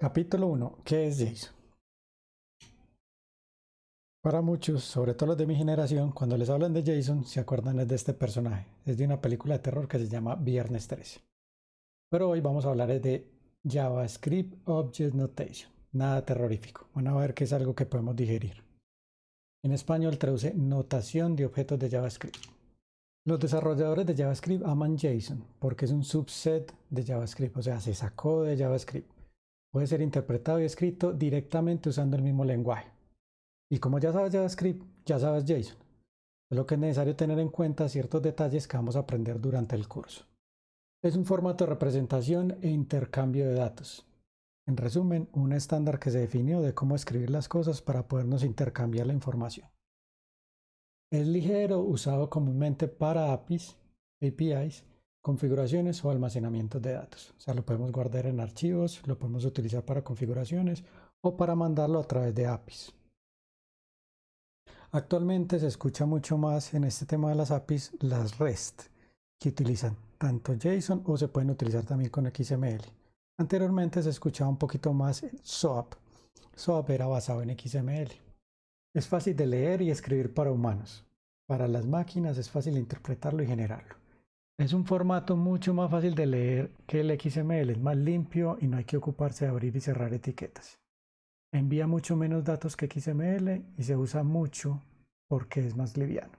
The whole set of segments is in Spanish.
Capítulo 1. ¿Qué es JSON? Para muchos, sobre todo los de mi generación, cuando les hablan de Jason, se acuerdan de este personaje. Es de una película de terror que se llama Viernes 13. Pero hoy vamos a hablar de JavaScript Object Notation. Nada terrorífico. Van a ver que es algo que podemos digerir. En español traduce notación de objetos de JavaScript. Los desarrolladores de JavaScript aman JSON porque es un subset de JavaScript, o sea, se sacó de JavaScript puede ser interpretado y escrito directamente usando el mismo lenguaje. Y como ya sabes JavaScript, ya sabes JSON. Es lo que es necesario tener en cuenta ciertos detalles que vamos a aprender durante el curso. Es un formato de representación e intercambio de datos. En resumen, un estándar que se definió de cómo escribir las cosas para podernos intercambiar la información. Es ligero, usado comúnmente para APIs, APIs configuraciones o almacenamiento de datos. O sea, lo podemos guardar en archivos, lo podemos utilizar para configuraciones o para mandarlo a través de APIs. Actualmente se escucha mucho más en este tema de las APIs las REST, que utilizan tanto JSON o se pueden utilizar también con XML. Anteriormente se escuchaba un poquito más SOAP. SOAP era basado en XML. Es fácil de leer y escribir para humanos. Para las máquinas es fácil interpretarlo y generarlo. Es un formato mucho más fácil de leer que el XML, es más limpio y no hay que ocuparse de abrir y cerrar etiquetas. Envía mucho menos datos que XML y se usa mucho porque es más liviano.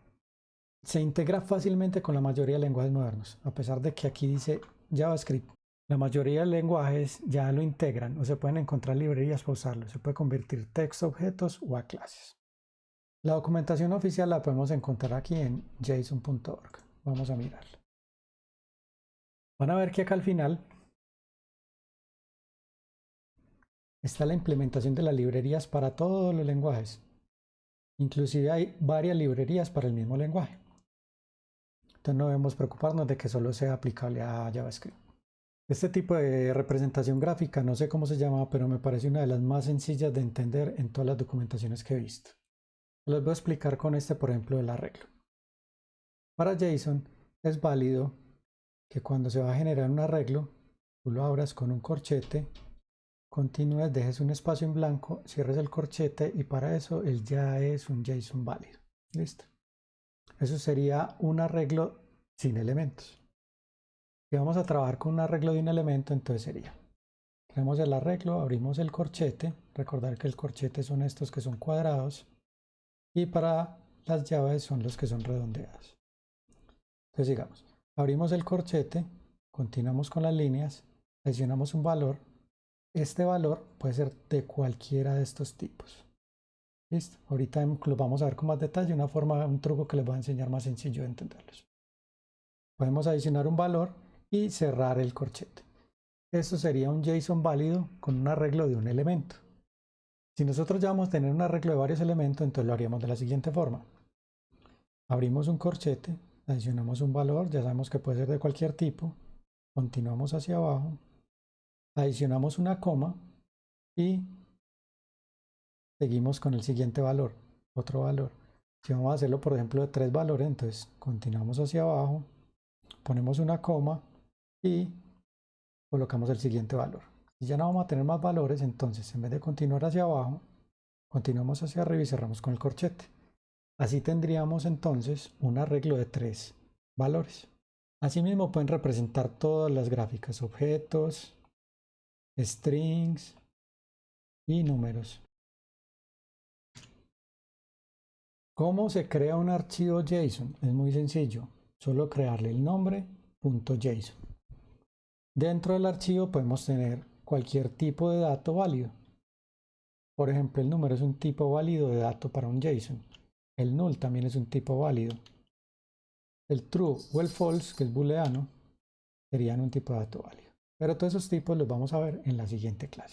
Se integra fácilmente con la mayoría de lenguajes modernos, a pesar de que aquí dice JavaScript. La mayoría de lenguajes ya lo integran o se pueden encontrar librerías para usarlo. Se puede convertir texto a objetos o a clases. La documentación oficial la podemos encontrar aquí en json.org. Vamos a mirarla. Van a ver que acá al final está la implementación de las librerías para todos los lenguajes. Inclusive hay varias librerías para el mismo lenguaje. Entonces no debemos preocuparnos de que solo sea aplicable a JavaScript. Este tipo de representación gráfica, no sé cómo se llama, pero me parece una de las más sencillas de entender en todas las documentaciones que he visto. Les voy a explicar con este, por ejemplo, el arreglo. Para JSON es válido que cuando se va a generar un arreglo, tú lo abras con un corchete, continúes, dejes un espacio en blanco, cierres el corchete y para eso él ya es un JSON válido. Listo. Eso sería un arreglo sin elementos. Si vamos a trabajar con un arreglo de un elemento, entonces sería, creamos el arreglo, abrimos el corchete, recordar que el corchete son estos que son cuadrados y para las llaves son los que son redondeados. Entonces digamos, Abrimos el corchete, continuamos con las líneas, seleccionamos un valor. Este valor puede ser de cualquiera de estos tipos. Listo. Ahorita lo vamos a ver con más detalle, una forma, un truco que les voy a enseñar más sencillo de entenderlos. Podemos adicionar un valor y cerrar el corchete. Esto sería un JSON válido con un arreglo de un elemento. Si nosotros ya vamos a tener un arreglo de varios elementos, entonces lo haríamos de la siguiente forma. Abrimos un corchete, adicionamos un valor, ya sabemos que puede ser de cualquier tipo, continuamos hacia abajo, adicionamos una coma y seguimos con el siguiente valor, otro valor. Si vamos a hacerlo, por ejemplo, de tres valores, entonces continuamos hacia abajo, ponemos una coma y colocamos el siguiente valor. Si ya no vamos a tener más valores, entonces en vez de continuar hacia abajo, continuamos hacia arriba y cerramos con el corchete. Así tendríamos entonces un arreglo de tres valores. Asimismo pueden representar todas las gráficas, objetos, strings y números. ¿Cómo se crea un archivo JSON? Es muy sencillo, solo crearle el nombre .json. Dentro del archivo podemos tener cualquier tipo de dato válido. Por ejemplo, el número es un tipo válido de dato para un JSON. El null también es un tipo válido. El true o el false, que es booleano, serían un tipo de dato válido. Pero todos esos tipos los vamos a ver en la siguiente clase.